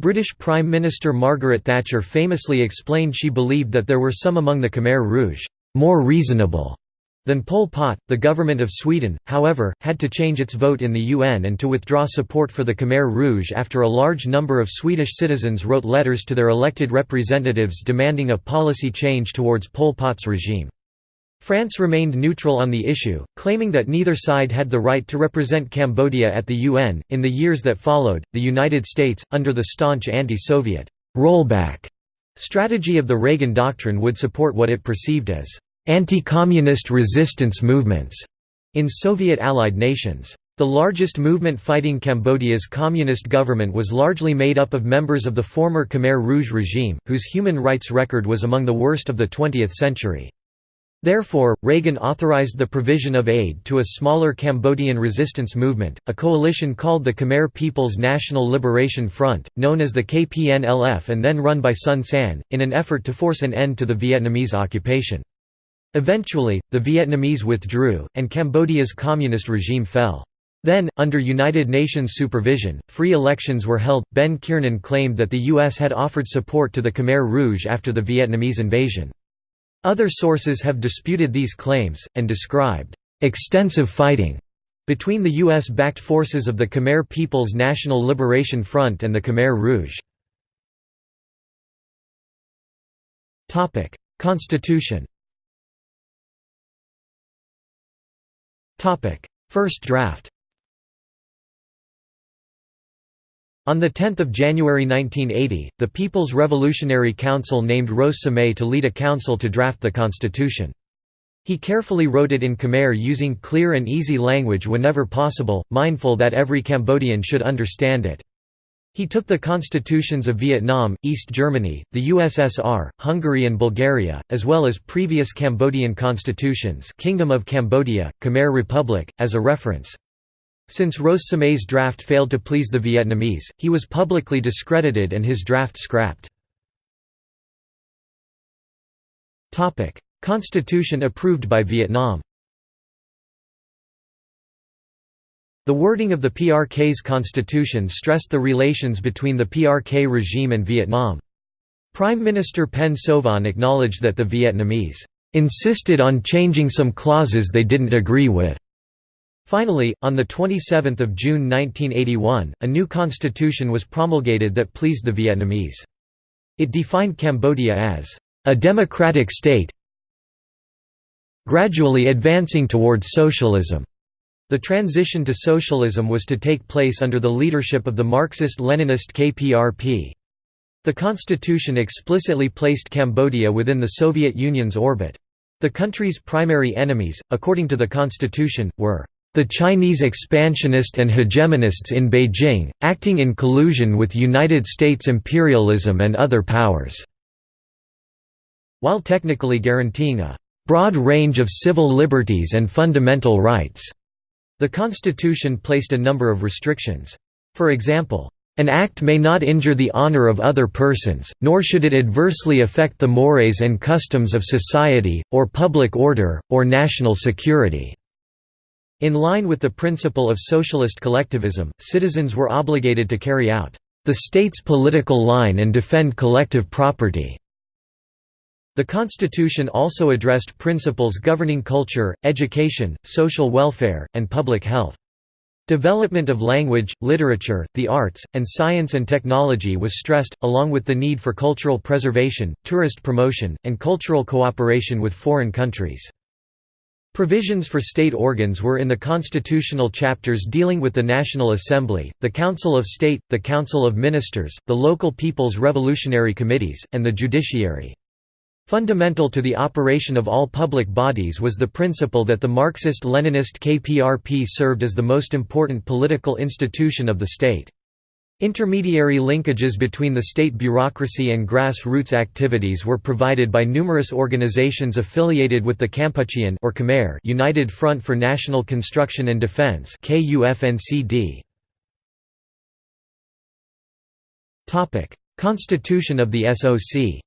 British Prime Minister Margaret Thatcher famously explained she believed that there were some among the Khmer Rouge, more reasonable than Pol Pot. The government of Sweden, however, had to change its vote in the UN and to withdraw support for the Khmer Rouge after a large number of Swedish citizens wrote letters to their elected representatives demanding a policy change towards Pol Pot's regime. France remained neutral on the issue, claiming that neither side had the right to represent Cambodia at the UN. In the years that followed, the United States, under the staunch anti Soviet rollback strategy of the Reagan Doctrine, would support what it perceived as anti communist resistance movements in Soviet allied nations. The largest movement fighting Cambodia's communist government was largely made up of members of the former Khmer Rouge regime, whose human rights record was among the worst of the 20th century. Therefore, Reagan authorized the provision of aid to a smaller Cambodian resistance movement, a coalition called the Khmer People's National Liberation Front, known as the KPNLF and then run by Son Sann, in an effort to force an end to the Vietnamese occupation. Eventually, the Vietnamese withdrew, and Cambodia's communist regime fell. Then, under United Nations supervision, free elections were held. Ben Kiernan claimed that the U.S. had offered support to the Khmer Rouge after the Vietnamese invasion. Other sources have disputed these claims, and described extensive fighting between the U.S.-backed forces of the Khmer People's National Liberation Front and the Khmer Rouge. Constitution First draft On 10 January 1980, the People's Revolutionary Council named Ros Samay to lead a council to draft the constitution. He carefully wrote it in Khmer using clear and easy language whenever possible, mindful that every Cambodian should understand it. He took the constitutions of Vietnam, East Germany, the USSR, Hungary and Bulgaria, as well as previous Cambodian constitutions Kingdom of Cambodia, Khmer Republic, as a reference. Since Ros Samay's draft failed to please the Vietnamese, he was publicly discredited and his draft scrapped. Constitution approved by Vietnam The wording of the PRK's constitution stressed the relations between the PRK regime and Vietnam. Prime Minister Pen Sovan acknowledged that the Vietnamese insisted on changing some clauses they didn't agree with. Finally, on 27 June 1981, a new constitution was promulgated that pleased the Vietnamese. It defined Cambodia as a democratic state gradually advancing towards socialism. The transition to socialism was to take place under the leadership of the Marxist-Leninist KPRP. The constitution explicitly placed Cambodia within the Soviet Union's orbit. The country's primary enemies, according to the constitution, were the Chinese expansionists and hegemonists in Beijing, acting in collusion with United States imperialism and other powers", while technically guaranteeing a "...broad range of civil liberties and fundamental rights." The constitution placed a number of restrictions. For example, an act may not injure the honor of other persons, nor should it adversely affect the mores and customs of society, or public order, or national security." In line with the principle of socialist collectivism, citizens were obligated to carry out the state's political line and defend collective property. The Constitution also addressed principles governing culture, education, social welfare, and public health. Development of language, literature, the arts, and science and technology was stressed, along with the need for cultural preservation, tourist promotion, and cultural cooperation with foreign countries. Provisions for state organs were in the constitutional chapters dealing with the National Assembly, the Council of State, the Council of Ministers, the local People's Revolutionary Committees, and the judiciary. Fundamental to the operation of all public bodies was the principle that the Marxist-Leninist KPRP served as the most important political institution of the state. Intermediary linkages between the state bureaucracy and grassroots activities were provided by numerous organizations affiliated with the Kampuchean or Khmer United Front for National Construction and Defense Topic: Constitution of the SOC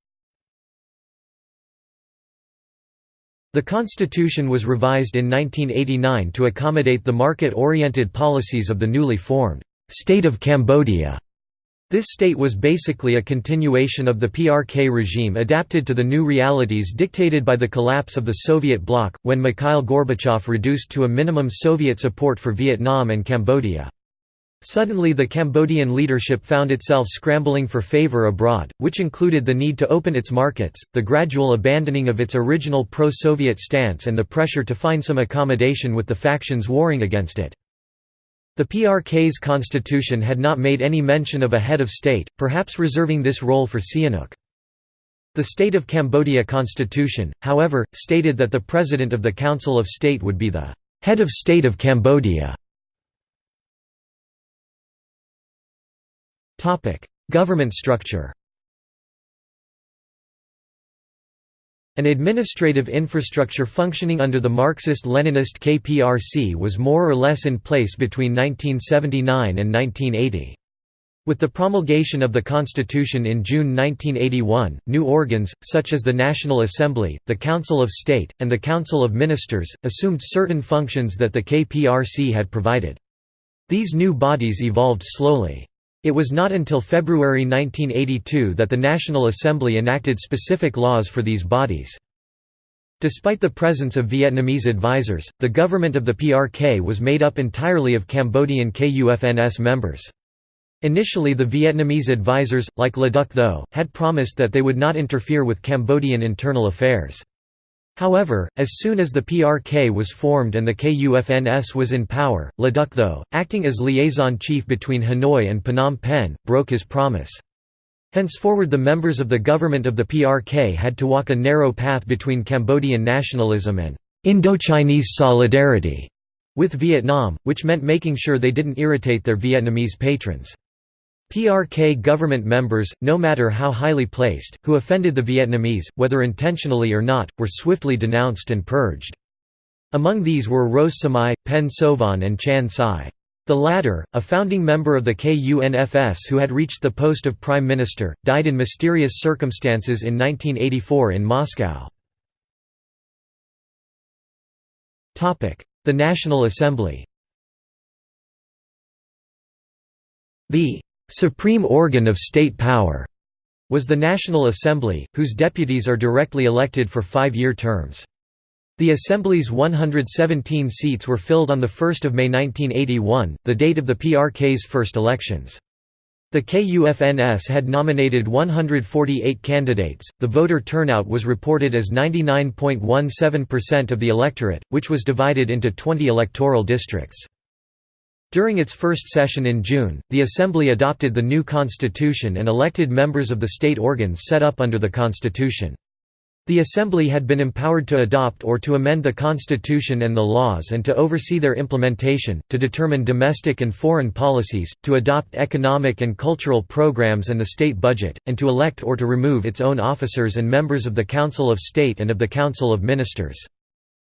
The constitution was revised in 1989 to accommodate the market-oriented policies of the newly formed «State of Cambodia». This state was basically a continuation of the PRK regime adapted to the new realities dictated by the collapse of the Soviet bloc, when Mikhail Gorbachev reduced to a minimum Soviet support for Vietnam and Cambodia. Suddenly the Cambodian leadership found itself scrambling for favor abroad, which included the need to open its markets, the gradual abandoning of its original pro-Soviet stance and the pressure to find some accommodation with the factions warring against it. The PRK's constitution had not made any mention of a head of state, perhaps reserving this role for Sihanouk. The State of Cambodia constitution, however, stated that the President of the Council of State would be the head of state of Cambodia. Government structure An administrative infrastructure functioning under the Marxist-Leninist KPRC was more or less in place between 1979 and 1980. With the promulgation of the Constitution in June 1981, new organs, such as the National Assembly, the Council of State, and the Council of Ministers, assumed certain functions that the KPRC had provided. These new bodies evolved slowly. It was not until February 1982 that the National Assembly enacted specific laws for these bodies. Despite the presence of Vietnamese advisers, the government of the PRK was made up entirely of Cambodian KUFNS members. Initially the Vietnamese advisers, like Le Duc Tho, had promised that they would not interfere with Cambodian internal affairs. However, as soon as the PRK was formed and the KUFNS was in power, Le Tho, acting as liaison chief between Hanoi and Phnom Penh, broke his promise. Henceforward the members of the government of the PRK had to walk a narrow path between Cambodian nationalism and Indochinese solidarity with Vietnam, which meant making sure they didn't irritate their Vietnamese patrons. PRK government members, no matter how highly placed, who offended the Vietnamese, whether intentionally or not, were swiftly denounced and purged. Among these were Ros Samay, Pen Sovan and Chan Sai. The latter, a founding member of the KUNFS who had reached the post of prime minister, died in mysterious circumstances in 1984 in Moscow. The National Assembly The «supreme organ of state power» was the National Assembly, whose deputies are directly elected for five-year terms. The Assembly's 117 seats were filled on 1 May 1981, the date of the PRK's first elections. The KUFNS had nominated 148 candidates. The voter turnout was reported as 99.17% of the electorate, which was divided into 20 electoral districts. During its first session in June, the Assembly adopted the new constitution and elected members of the state organs set up under the constitution. The Assembly had been empowered to adopt or to amend the Constitution and the laws and to oversee their implementation, to determine domestic and foreign policies, to adopt economic and cultural programs and the state budget, and to elect or to remove its own officers and members of the Council of State and of the Council of Ministers.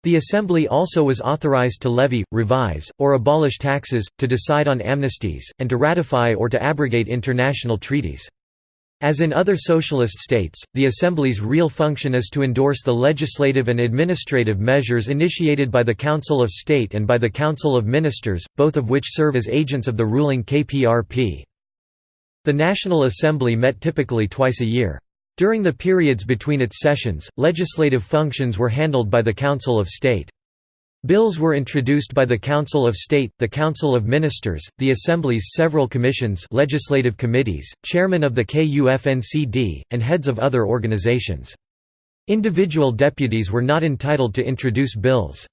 The Assembly also was authorized to levy, revise, or abolish taxes, to decide on amnesties, and to ratify or to abrogate international treaties. As in other socialist states, the Assembly's real function is to endorse the legislative and administrative measures initiated by the Council of State and by the Council of Ministers, both of which serve as agents of the ruling KPRP. The National Assembly met typically twice a year. During the periods between its sessions, legislative functions were handled by the Council of State. Bills were introduced by the Council of State, the Council of Ministers, the Assembly's several commissions legislative committees, chairman of the KUFNCD, and heads of other organizations. Individual deputies were not entitled to introduce bills.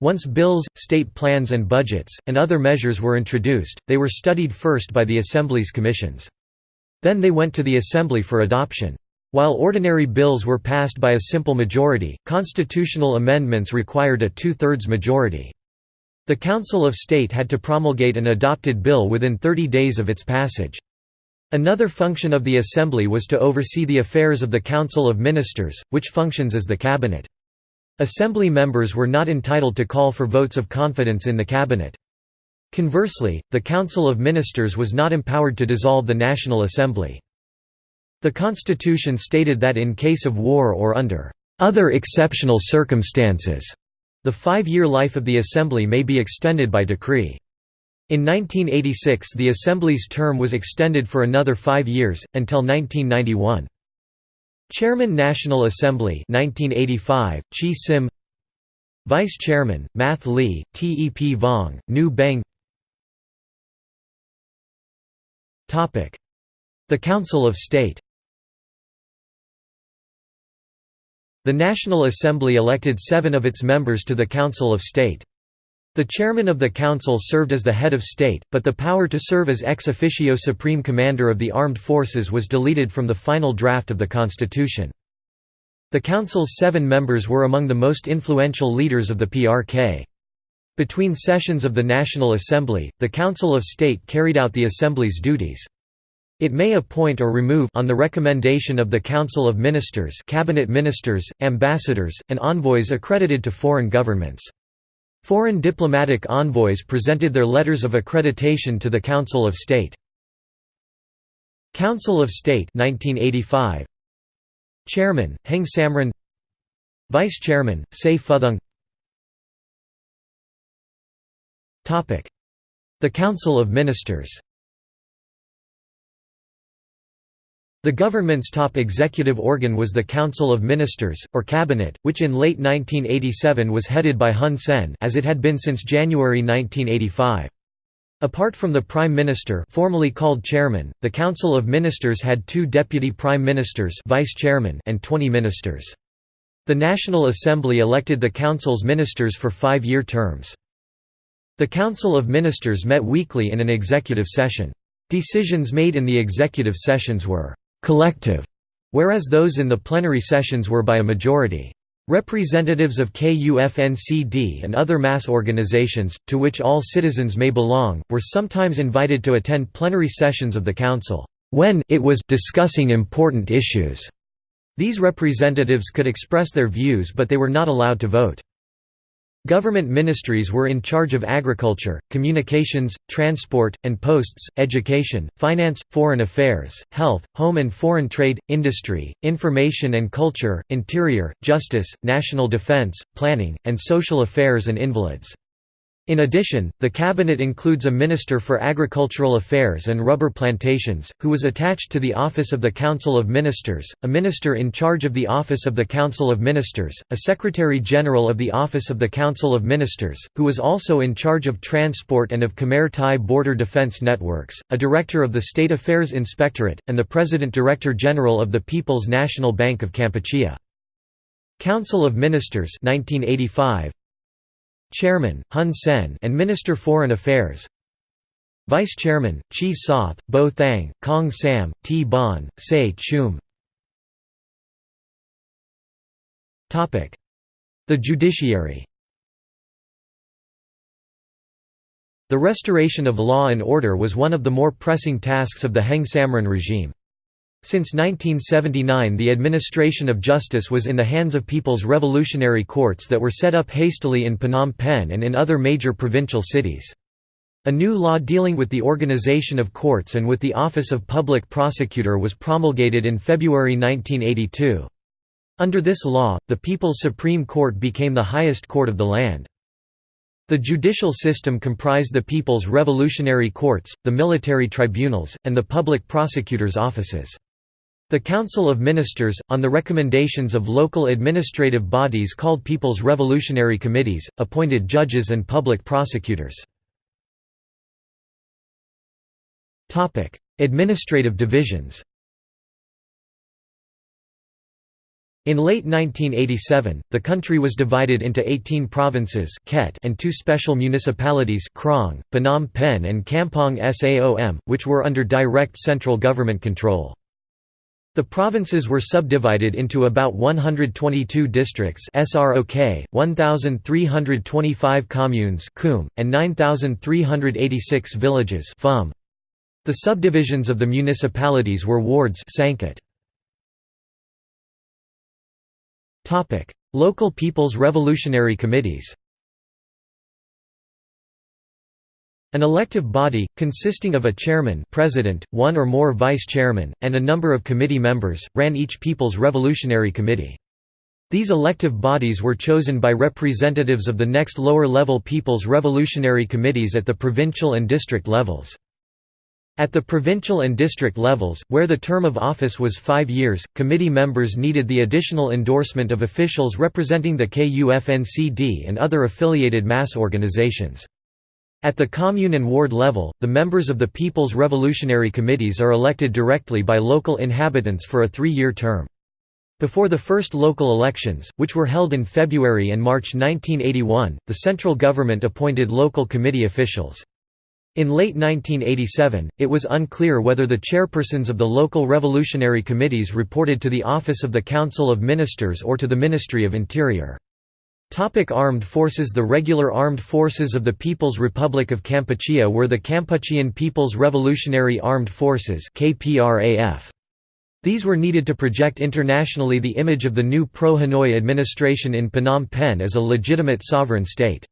Once bills, state plans and budgets, and other measures were introduced, they were studied first by the Assembly's commissions. Then they went to the Assembly for adoption. While ordinary bills were passed by a simple majority, constitutional amendments required a two-thirds majority. The Council of State had to promulgate an adopted bill within 30 days of its passage. Another function of the Assembly was to oversee the affairs of the Council of Ministers, which functions as the Cabinet. Assembly members were not entitled to call for votes of confidence in the Cabinet. Conversely, the Council of Ministers was not empowered to dissolve the National Assembly. The Constitution stated that in case of war or under other exceptional circumstances, the five-year life of the Assembly may be extended by decree. In 1986 the Assembly's term was extended for another five years, until 1991. Chairman National Assembly 1985, Chea Sim Vice Chairman, Mat Ly, Tep Vong, Nu Beng The Council of State The National Assembly elected seven of its members to the Council of State. The chairman of the council served as the head of state, but the power to serve as ex officio supreme commander of the armed forces was deleted from the final draft of the constitution. The council's seven members were among the most influential leaders of the PRK. Between sessions of the National Assembly, the Council of State carried out the Assembly's duties. It may appoint or remove on the recommendation of the Council of Ministers cabinet ministers, ambassadors, and envoys accredited to foreign governments. Foreign diplomatic envoys presented their letters of accreditation to the Council of State. Council of State 1985 Chairman Heng Samrin Vice Chairman Say Phouthang The Council of Ministers The government's top executive organ was the Council of Ministers, or Cabinet, which in late 1987 was headed by Hun Sen as it had been since January 1985. Apart from the Prime Minister formally called Chairman, the Council of Ministers had two Deputy Prime Ministers Vice Chairman and 20 ministers. The National Assembly elected the Council's ministers for five-year terms. The Council of Ministers met weekly in an executive session. Decisions made in the executive sessions were collective, whereas those in the plenary sessions were by a majority. Representatives of KUFNCD and other mass organizations, to which all citizens may belong, were sometimes invited to attend plenary sessions of the Council, when it was discussing important issues. These representatives could express their views but they were not allowed to vote. Government ministries were in charge of agriculture, communications, transport, and posts, education, finance, foreign affairs, health, home and foreign trade, industry, information and culture, interior, justice, national defense, planning, and social affairs and invalids. In addition, the cabinet includes a Minister for Agricultural Affairs and Rubber Plantations, who was attached to the Office of the Council of Ministers, a Minister in charge of the Office of the Council of Ministers, a Secretary-General of the Office of the Council of Ministers, who was also in charge of transport and of Khmer Thai border defense networks, a Director of the State Affairs Inspectorate, and the President-Director General of the People's National Bank of Kampuchea. Council of Ministers 1985 Chairman, Hun Sen and Minister Foreign Affairs. Vice Chairman, Chea Soth, Bou Thang, Kong Sam, Tea Banh, Say Chhum. The judiciary. The restoration of law and order was one of the more pressing tasks of the Heng Samrin regime. Since 1979 the administration of justice was in the hands of People's Revolutionary Courts that were set up hastily in Phnom Penh and in other major provincial cities. A new law dealing with the organization of courts and with the Office of Public Prosecutor was promulgated in February 1982. Under this law, the People's Supreme Court became the highest court of the land. The judicial system comprised the People's Revolutionary Courts, the military tribunals, and the public prosecutors' offices. The Council of Ministers, on the recommendations of local administrative bodies called People's Revolutionary Committees, appointed judges and public prosecutors. administrative divisions In late 1987, the country was divided into 18 provinces and two special municipalities Krong, Phnom Penh and Kampong Saom, which were under direct central government control. The provinces were subdivided into about 122 districts SROK, 1,325 communes and 9,386 villages The subdivisions of the municipalities were wards Local People's Revolutionary Committees An elective body, consisting of a chairman president, one or more vice-chairmen, and a number of committee members, ran each People's Revolutionary Committee. These elective bodies were chosen by representatives of the next lower-level People's Revolutionary Committees at the provincial and district levels. At the provincial and district levels, where the term of office was five years, committee members needed the additional endorsement of officials representing the KUFNCD and other affiliated mass organizations. At the commune and ward level, the members of the People's Revolutionary Committees are elected directly by local inhabitants for a three-year term. Before the first local elections, which were held in February and March 1981, the central government appointed local committee officials. In late 1987, it was unclear whether the chairpersons of the local revolutionary committees reported to the Office of the Council of Ministers or to the Ministry of Interior. Topic armed forces The regular armed forces of the People's Republic of Kampuchea were the Kampuchean People's Revolutionary Armed Forces These were needed to project internationally the image of the new pro-Hanoi administration in Phnom Penh as a legitimate sovereign state.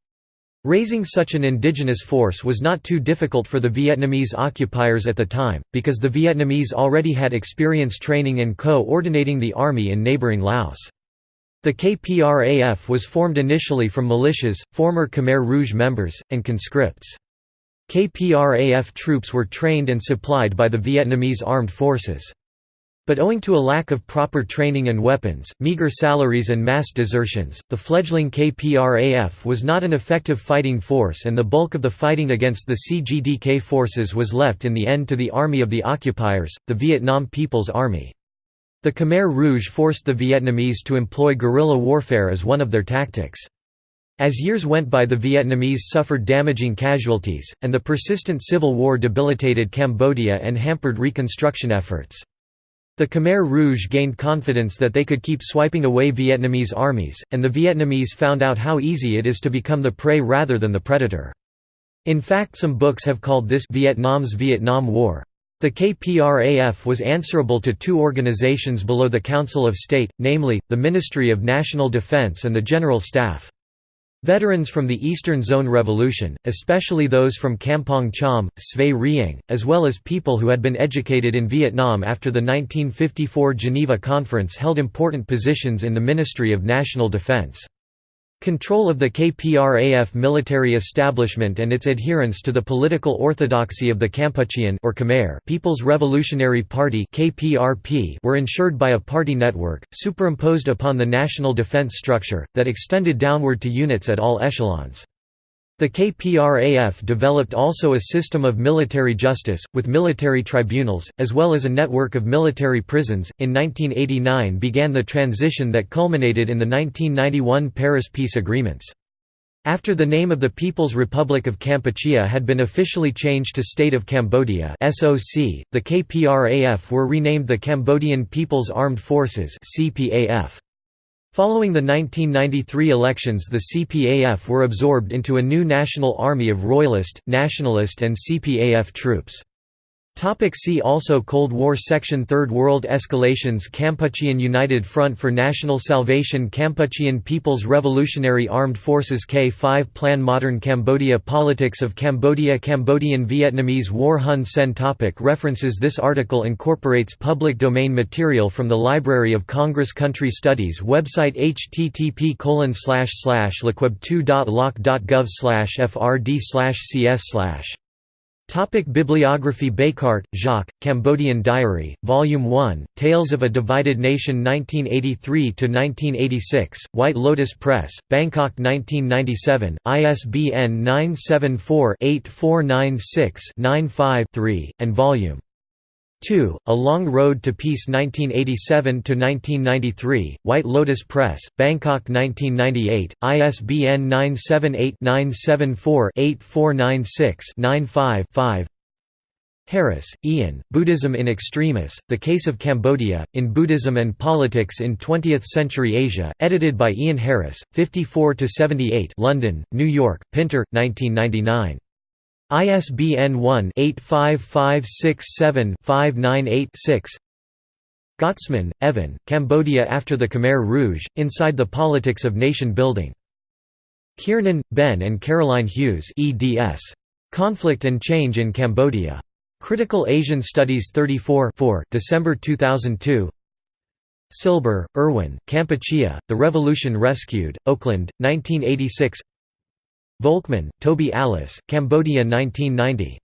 Raising such an indigenous force was not too difficult for the Vietnamese occupiers at the time, because the Vietnamese already had experience training and co-ordinating the army in neighboring Laos. The KPRAF was formed initially from militias, former Khmer Rouge members, and conscripts. KPRAF troops were trained and supplied by the Vietnamese armed forces. But owing to a lack of proper training and weapons, meager salaries and mass desertions, the fledgling KPRAF was not an effective fighting force and the bulk of the fighting against the CGDK forces was left in the end to the Army of the Occupiers, the Vietnam People's Army. The Khmer Rouge forced the Vietnamese to employ guerrilla warfare as one of their tactics. As years went by the Vietnamese suffered damaging casualties, and the persistent civil war debilitated Cambodia and hampered reconstruction efforts. The Khmer Rouge gained confidence that they could keep swiping away Vietnamese armies, and the Vietnamese found out how easy it is to become the prey rather than the predator. In fact some books have called this Vietnam's Vietnam War. The KPRAF was answerable to two organizations below the Council of State, namely, the Ministry of National Defense and the General Staff. Veterans from the Eastern Zone Revolution, especially those from Kampong Cham, Svay Rieng, as well as people who had been educated in Vietnam after the 1954 Geneva Conference held important positions in the Ministry of National Defense. Control of the KPRAF military establishment and its adherence to the political orthodoxy of the Kampuchean or Khmer People's Revolutionary Party (KPRP) were ensured by a party network superimposed upon the national defense structure that extended downward to units at all echelons. The KPRAF developed also a system of military justice, with military tribunals, as well as a network of military prisons. In 1989 began the transition that culminated in the 1991 Paris peace agreements. After the name of the People's Republic of Kampuchea had been officially changed to State of Cambodia (SOC), the KPRAF were renamed the Cambodian People's Armed Forces (CPAF). Following the 1993 elections the CPAF were absorbed into a new national army of Royalist, Nationalist and CPAF troops. Topic see also Cold War Section Third World Escalations Kampuchean United Front for National Salvation Kampuchean People's Revolutionary Armed Forces K5 Plan Modern Cambodia Politics of Cambodia Cambodian Vietnamese War Hun Sen topic References This article incorporates public domain material from the Library of Congress Country Studies website http lcweb2.loc.gov frd cs Topic Bibliography Bekaert, Jacques, Cambodian Diary, Volume 1, Tales of a Divided Nation 1983–1986, White Lotus Press, Bangkok 1997, ISBN 974-8496-95-3, and Volume 2, A Long Road to Peace 1987–1993, White Lotus Press, Bangkok 1998, ISBN 978-974-8496-95-5 Harris, Ian, Buddhism in Extremis, The Case of Cambodia, in Buddhism and Politics in Twentieth-Century Asia, edited by Ian Harris, 54–78 London, New York, Pinter, 1999. ISBN 1-85567-598-6 Gottesman, Evan, Cambodia After the Khmer Rouge, Inside the Politics of Nation Building. Kiernan, Ben and Caroline Hughes eds. Conflict and Change in Cambodia. Critical Asian Studies 34 4, December 2002 Silber, Irwin, Kampuchea, The Revolution Rescued, Oakland, 1986 Volkmann, Toby Alice, Cambodia 1990.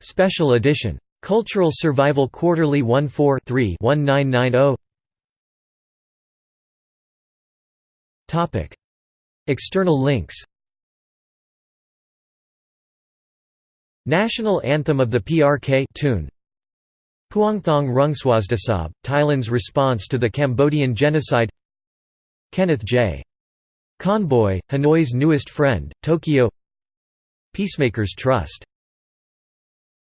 Special edition. Cultural Survival Quarterly 14 1990 External links National Anthem of the PRK tune. Puangthong Rungswasdisab, Thailand's response to the Cambodian genocide Kenneth J. Conboy, Hanoi's newest friend, Tokyo. Peacemakers Trust